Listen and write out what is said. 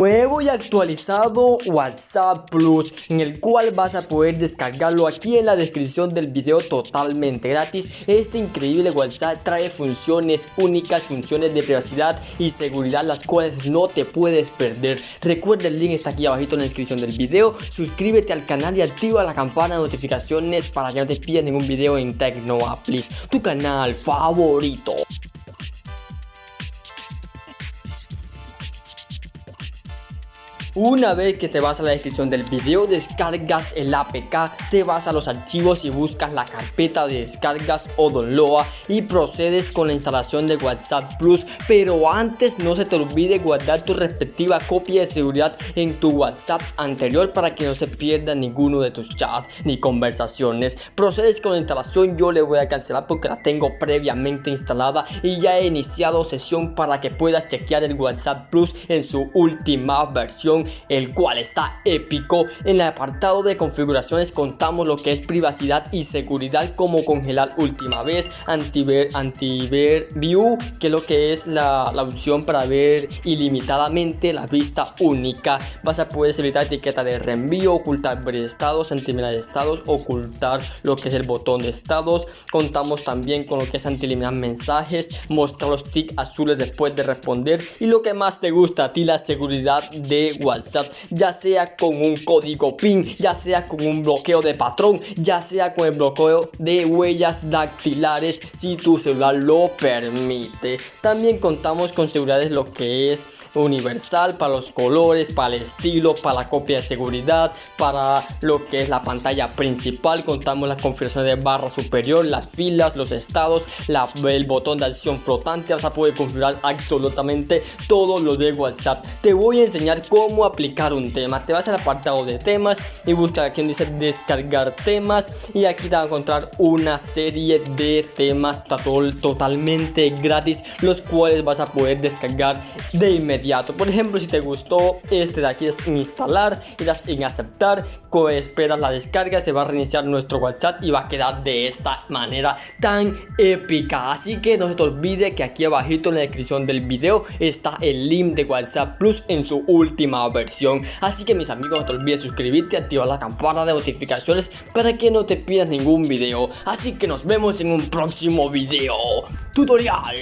Nuevo y actualizado WhatsApp Plus en el cual vas a poder descargarlo aquí en la descripción del video totalmente gratis. Este increíble WhatsApp trae funciones únicas, funciones de privacidad y seguridad las cuales no te puedes perder. Recuerda el link está aquí abajito en la descripción del video. Suscríbete al canal y activa la campana de notificaciones para que no te pierdas ningún video en Tecnoaplis Tu canal favorito Una vez que te vas a la descripción del video, descargas el APK, te vas a los archivos y buscas la carpeta de descargas o download y procedes con la instalación de WhatsApp Plus. Pero antes no se te olvide guardar tu respectiva copia de seguridad en tu WhatsApp anterior para que no se pierda ninguno de tus chats ni conversaciones. Procedes con la instalación, yo le voy a cancelar porque la tengo previamente instalada y ya he iniciado sesión para que puedas chequear el WhatsApp Plus en su última versión el cual está épico. En el apartado de configuraciones contamos lo que es privacidad y seguridad como congelar última vez, antiver, antiver view, que es lo que es la, la opción para ver ilimitadamente la vista única. Vas a poder evitar etiqueta de reenvío, ocultar estados, anti-eliminar estados, ocultar lo que es el botón de estados. Contamos también con lo que es anti-eliminar mensajes, mostrar los tics azules después de responder y lo que más te gusta a ti, la seguridad de WhatsApp WhatsApp, ya sea con un código PIN, ya sea con un bloqueo de patrón, ya sea con el bloqueo de huellas dactilares si tu celular lo permite. También contamos con seguridades lo que es universal para los colores, para el estilo, para la copia de seguridad, para lo que es la pantalla principal. Contamos la configuración de barra superior, las filas, los estados, el botón de acción flotante. Vas a poder configurar absolutamente todo lo de WhatsApp. Te voy a enseñar cómo aplicar un tema. Te vas al apartado de temas y busca aquí donde dice descargar temas. Y aquí te vas a encontrar una serie de temas totalmente gratis, los cuales vas a poder descargar de inmediato por ejemplo, si te gustó este de aquí es instalar y das en aceptar, esperas la descarga, se va a reiniciar nuestro WhatsApp y va a quedar de esta manera tan épica. Así que no se te olvide que aquí abajito en la descripción del video está el link de WhatsApp Plus en su última versión. Así que mis amigos no te olvides suscribirte, activar la campana de notificaciones para que no te pierdas ningún video. Así que nos vemos en un próximo video tutorial.